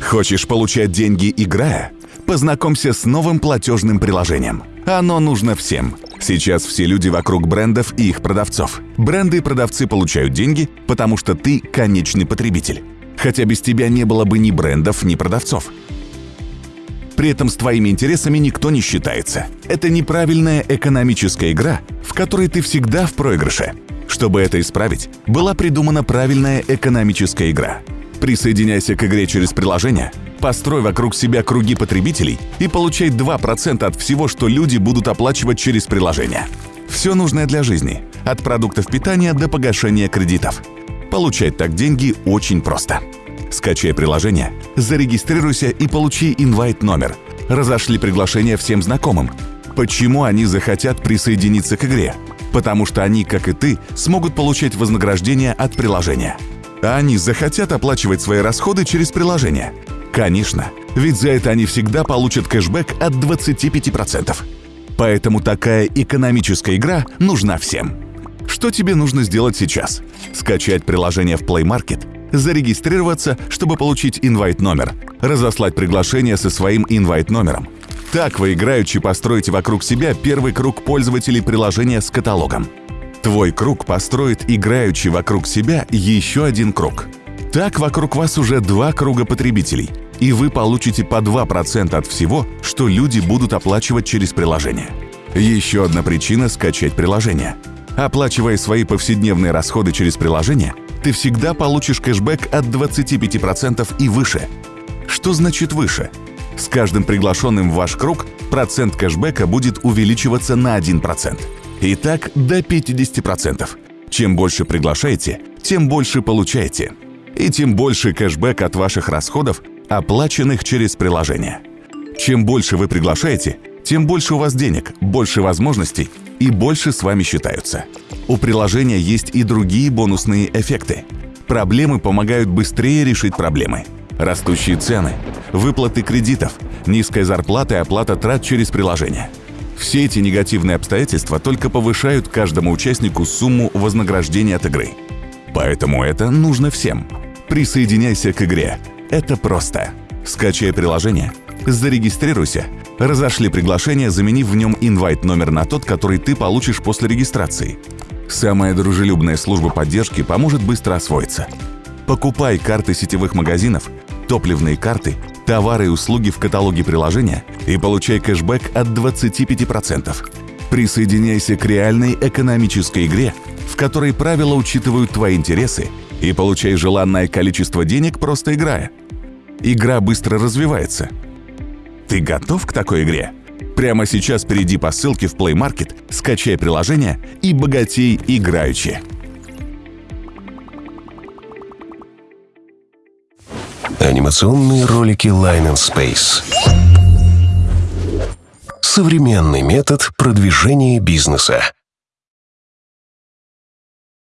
Хочешь получать деньги, играя? Познакомься с новым платежным приложением. Оно нужно всем. Сейчас все люди вокруг брендов и их продавцов. Бренды и продавцы получают деньги, потому что ты конечный потребитель. Хотя без тебя не было бы ни брендов, ни продавцов. При этом с твоими интересами никто не считается. Это неправильная экономическая игра, в которой ты всегда в проигрыше. Чтобы это исправить, была придумана правильная экономическая игра. Присоединяйся к игре через приложение, построй вокруг себя круги потребителей и получай 2% от всего, что люди будут оплачивать через приложение. Все нужное для жизни, от продуктов питания до погашения кредитов. Получать так деньги очень просто. Скачай приложение, зарегистрируйся и получи инвайт-номер. Разошли приглашение всем знакомым. Почему они захотят присоединиться к игре? Потому что они, как и ты, смогут получать вознаграждение от приложения. А они захотят оплачивать свои расходы через приложение. Конечно, ведь за это они всегда получат кэшбэк от 25%. Поэтому такая экономическая игра нужна всем. Что тебе нужно сделать сейчас? Скачать приложение в Play Market, зарегистрироваться, чтобы получить инвайт-номер, разослать приглашение со своим инвайт-номером. Так вы играючи построите вокруг себя первый круг пользователей приложения с каталогом. Твой круг построит играючи вокруг себя еще один круг. Так вокруг вас уже два круга потребителей, и вы получите по 2% от всего, что люди будут оплачивать через приложение. Еще одна причина – скачать приложение. Оплачивая свои повседневные расходы через приложение – ты всегда получишь кэшбэк от 25% и выше. Что значит выше? С каждым приглашенным в ваш круг процент кэшбэка будет увеличиваться на 1%. И так до 50%. Чем больше приглашаете, тем больше получаете. И тем больше кэшбэк от ваших расходов, оплаченных через приложение. Чем больше вы приглашаете, тем больше у вас денег, больше возможностей и больше с вами считаются. У приложения есть и другие бонусные эффекты. Проблемы помогают быстрее решить проблемы. Растущие цены, выплаты кредитов, низкая зарплата и оплата трат через приложение. Все эти негативные обстоятельства только повышают каждому участнику сумму вознаграждения от игры. Поэтому это нужно всем. Присоединяйся к игре. Это просто. Скачай приложение, зарегистрируйся, разошли приглашение, заменив в нем инвайт-номер на тот, который ты получишь после регистрации. Самая дружелюбная служба поддержки поможет быстро освоиться. Покупай карты сетевых магазинов, топливные карты, товары и услуги в каталоге приложения и получай кэшбэк от 25%. Присоединяйся к реальной экономической игре, в которой правила учитывают твои интересы и получай желанное количество денег, просто играя. Игра быстро развивается. Ты готов к такой игре? Прямо сейчас перейди по ссылке в Play Market, скачай приложение и богатей играючи. Анимационные ролики Line and Space. Современный метод продвижения бизнеса.